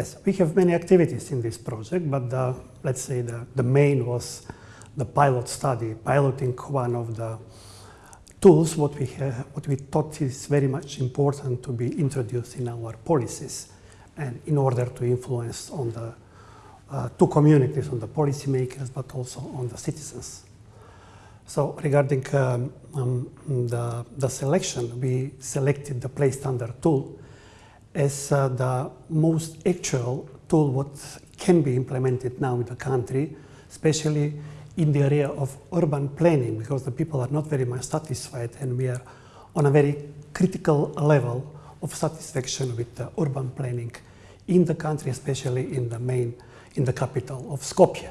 Yes, we have many activities in this project, but the, let's say the, the main was the pilot study, piloting one of the tools what we, have, what we thought is very much important to be introduced in our policies and in order to influence on the uh, two communities, on the policymakers, but also on the citizens. So regarding um, um, the, the selection, we selected the place standard tool as uh, the most actual tool what can be implemented now in the country, especially in the area of urban planning, because the people are not very much satisfied and we are on a very critical level of satisfaction with the urban planning in the country, especially in the main, in the capital of Skopje.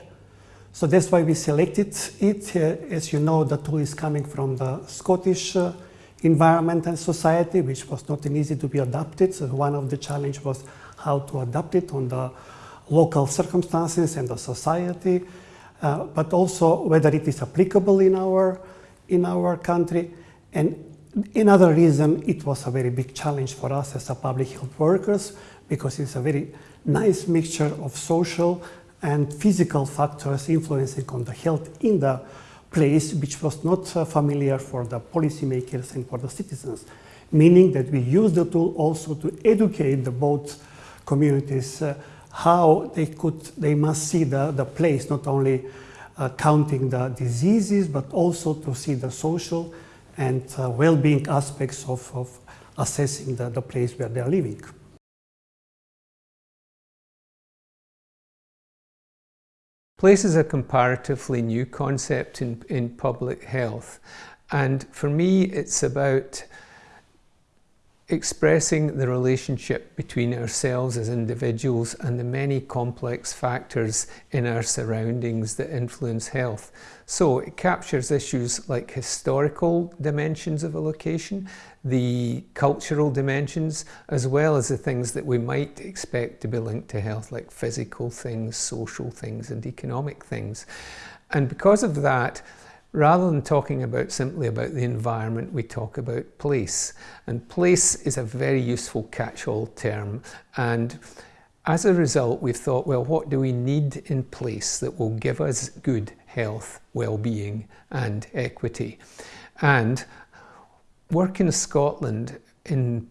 So that's why we selected it. Uh, as you know, the tool is coming from the Scottish uh, environment and society, which was not easy to be adapted. So one of the challenge was how to adapt it on the local circumstances and the society, uh, but also whether it is applicable in our, in our country. And another reason, it was a very big challenge for us as a public health workers, because it's a very nice mixture of social and physical factors influencing on the health in the place which was not uh, familiar for the policymakers and for the citizens, meaning that we use the tool also to educate the both communities uh, how they could, they must see the, the place, not only uh, counting the diseases, but also to see the social and well-being aspects of, of assessing the, the place where they are living. Place is a comparatively new concept in, in public health. And for me, it's about expressing the relationship between ourselves as individuals and the many complex factors in our surroundings that influence health. So it captures issues like historical dimensions of a location, the cultural dimensions, as well as the things that we might expect to be linked to health, like physical things, social things, and economic things. And because of that, Rather than talking about simply about the environment, we talk about place. And place is a very useful catch-all term. And as a result, we've thought, well, what do we need in place that will give us good health, well-being and equity? And work in Scotland in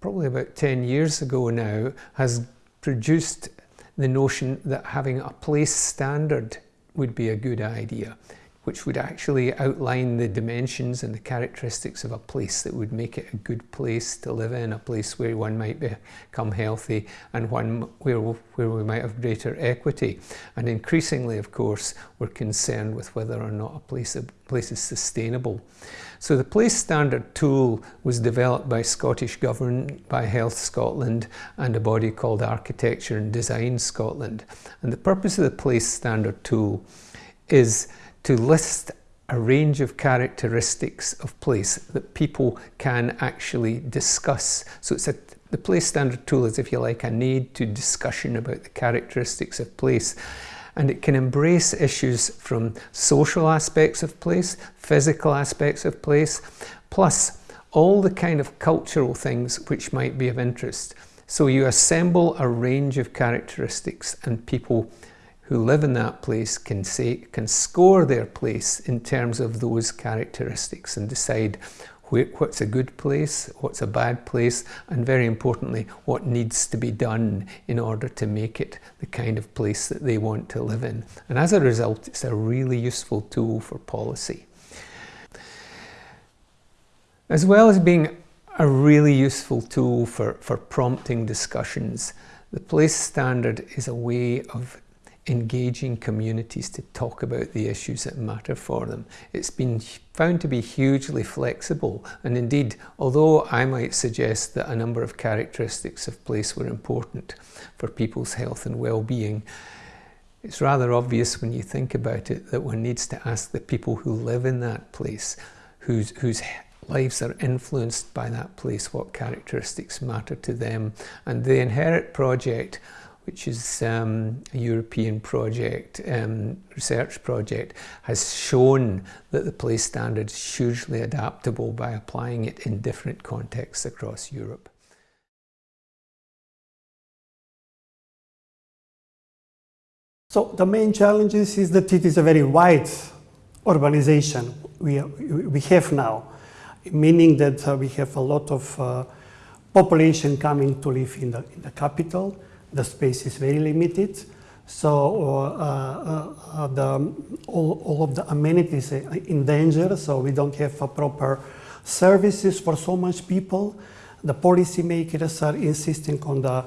probably about 10 years ago now has produced the notion that having a place standard would be a good idea which would actually outline the dimensions and the characteristics of a place that would make it a good place to live in, a place where one might become healthy and one where, where we might have greater equity. And increasingly, of course, we're concerned with whether or not a place, a place is sustainable. So the Place Standard tool was developed by Scottish Government, by Health Scotland and a body called Architecture and Design Scotland. And the purpose of the Place Standard tool is to list a range of characteristics of place that people can actually discuss. So it's a, the place standard tool is, if you like, a need to discussion about the characteristics of place. And it can embrace issues from social aspects of place, physical aspects of place, plus all the kind of cultural things which might be of interest. So you assemble a range of characteristics and people who live in that place can say can score their place in terms of those characteristics and decide what's a good place, what's a bad place, and very importantly, what needs to be done in order to make it the kind of place that they want to live in. And as a result, it's a really useful tool for policy. As well as being a really useful tool for, for prompting discussions, the place standard is a way of engaging communities to talk about the issues that matter for them. It's been found to be hugely flexible and indeed although I might suggest that a number of characteristics of place were important for people's health and well-being it's rather obvious when you think about it that one needs to ask the people who live in that place whose, whose lives are influenced by that place what characteristics matter to them and the Inherit project which is um, a European project, um, research project, has shown that the place standard is hugely adaptable by applying it in different contexts across Europe. So the main challenges is that it is a very wide urbanization we, we have now, meaning that uh, we have a lot of uh, population coming to live in the, in the capital. The space is very limited. So uh, uh, uh the, all, all of the amenities are in danger, so we don't have proper services for so much people. The policymakers are insisting on the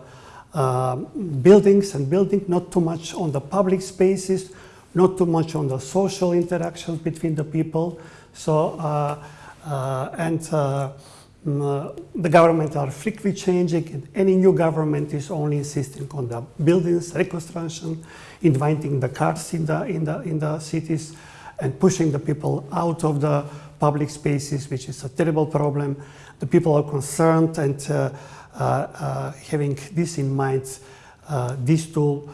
uh, buildings and building, not too much on the public spaces, not too much on the social interactions between the people. So, uh, uh, and uh, the government are frequently changing and any new government is only insisting on the buildings, reconstruction, inviting the cars in the, in the, in the cities and pushing the people out of the public spaces, which is a terrible problem. The people are concerned and uh, uh, uh, having this in mind, uh, this tool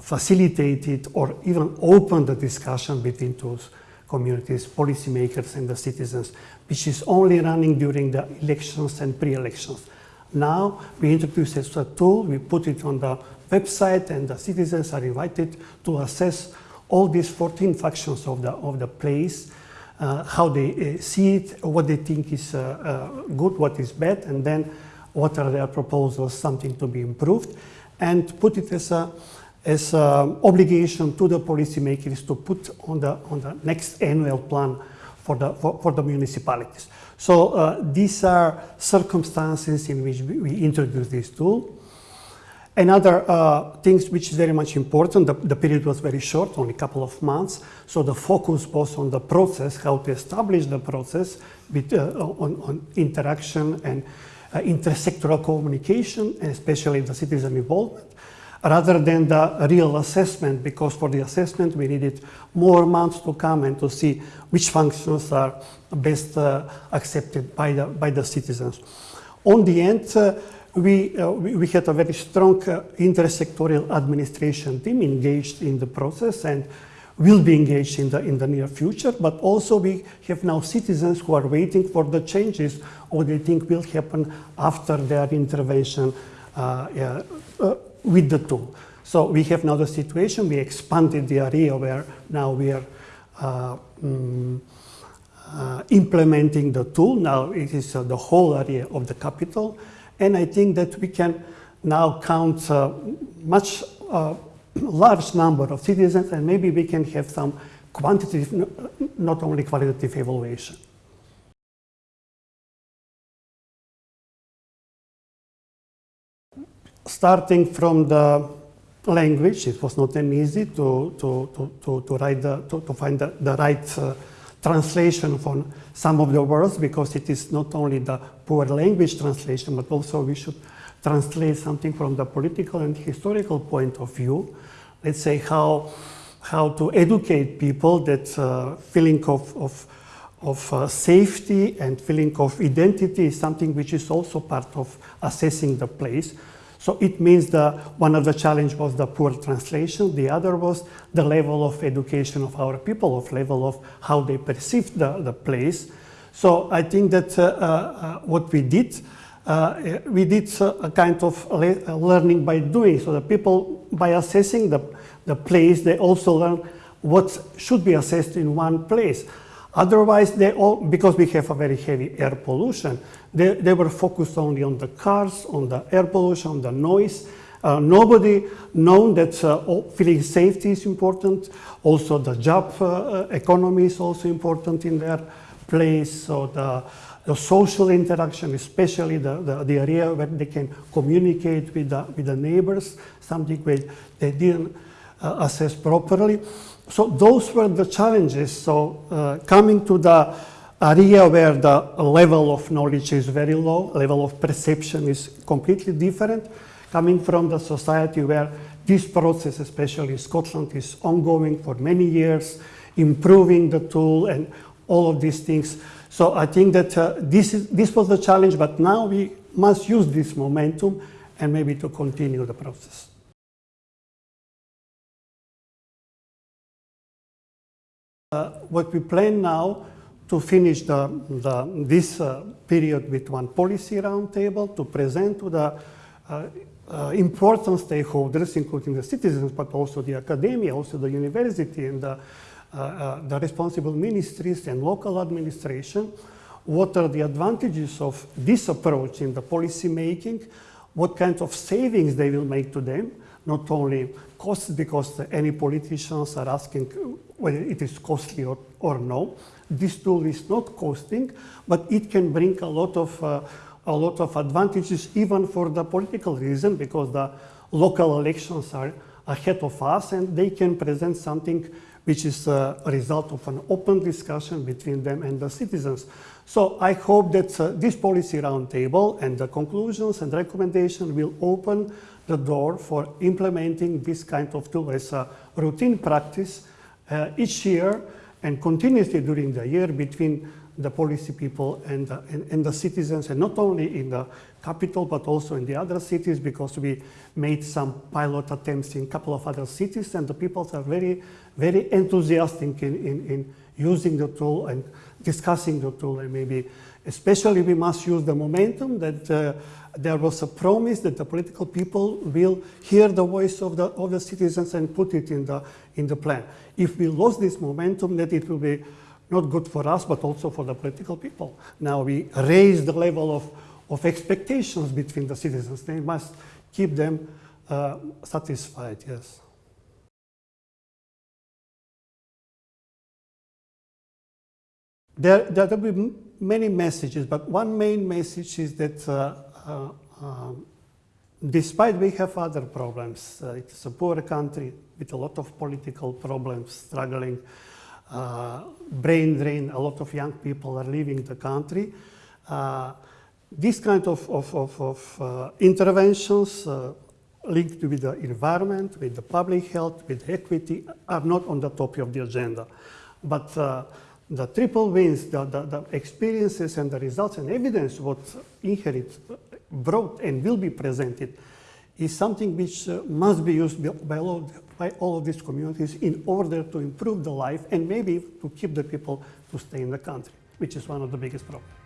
facilitated or even opened the discussion between those communities, policymakers and the citizens, which is only running during the elections and pre-elections. Now we introduce a tool, we put it on the website and the citizens are invited to assess all these 14 factions of the, of the place, uh, how they uh, see it, what they think is uh, uh good, what is bad, and then what are their proposals, something to be improved, and put it as a as an obligation to the policymakers to put on the on the next annual plan for the for, for the municipalities. So uh, these are circumstances in which we, we introduce this tool. Another uh, things which is very much important, the, the, period was very short, only a couple of months, so the focus was on the process, how to establish the process with, uh, on, on interaction and uh, intersectoral communication, and especially the citizen involvement, rather than the real assessment, because for the assessment we needed more months to come and to see which functions are best uh, accepted by the, by the citizens. On the end, uh, we, uh, we, we, had a very strong uh, intersectorial administration team engaged in the process and will be engaged in the, in the near future, but also we have now citizens who are waiting for the changes or they think will happen after their intervention uh, uh, with the tool. So we have now the situation, we expanded the area where now we are uh, mm, uh, implementing the tool. Now it is uh, the whole area of the capital. And I think that we can now count uh, much large number of citizens and maybe we can have some quantitative, not only qualitative evaluation. Starting from the language, it was not an easy to, to, to, to, to write the, to, to find the, the right uh, translation for some of the words because it is not only the poor language translation, but also we should translate something from the political and historical point of view let's say, how, how to educate people that uh, feeling of, of, of uh, safety and feeling of identity is something which is also part of assessing the place. So it means that one of the challenge was the poor translation. The other was the level of education of our people, of level of how they perceive the, the place. So I think that uh, uh, what we did uh, we did a kind of learning by doing. So the people, by assessing the, the place, they also learn what should be assessed in one place. Otherwise, they all, because we have a very heavy air pollution, they, they were focused only on the cars, on the air pollution, on the noise. Uh, nobody known that uh, feeling safety is important. Also, the job uh, uh economy is also important in their place. So the the social interaction, especially the, the, the, area where they can communicate with the, with the neighbors, something where they didn't uh, assess properly. So those were the challenges. So uh, coming to the area where the level of knowledge is very low, level of perception is completely different, coming from the society where this process, especially in Scotland, is ongoing for many years, improving the tool and all of these things. So I think that uh, this, is, this was the challenge, but now we must use this momentum and maybe to continue the process. Uh, what we plan now to finish the, the, this uh, period with one policy roundtable to present to the uh, uh, important stakeholders, including the citizens, but also the academia, also the university and the, uh, uh, the responsible ministries and local administration, what are the advantages of this approach in the policy making, what kind of savings they will make to them, not only costs because any politicians are asking whether it is costly or, or no. This tool is not costing, but it can bring a lot of uh, a lot of advantages even for the political reason because the local elections are ahead of us and they can present something which is a result of an open discussion between them and the citizens. So I hope that uh, this policy roundtable and the conclusions and recommendations will open the door for implementing this kind of tool as a routine practice uh, each year and continuously during the year between the policy people and the, and, and, the citizens, and not only in the capital, but also in the other cities, because we made some pilot attempts in a couple of other cities, and the people are very, very enthusiastic in, in, in using the tool and discussing the tool, and maybe especially we must use the momentum that uh, there was a promise that the political people will hear the voice of the, of the citizens and put it in the, in the plan. If we lose this momentum, that it will be not good for us, but also for the political people. Now we raise the level of, of expectations between the citizens. They must keep them uh, satisfied, yes. There, there will be many messages, but one main message is that uh, uh, um, despite we have other problems, uh, it's a poor country with a lot of political problems, struggling, uh, brain drain, a lot of young people are leaving the country. Uh, this kind of, of, of, of interventions linked with the environment, with the public health, with equity, are not on the top of the agenda. But the triple wins, the, the, the, experiences and the results and evidence what INHERIT brought and will be presented is something which uh, must be used by all, by all of these communities in order to improve the life and maybe to keep the people to stay in the country, which is one of the biggest problems.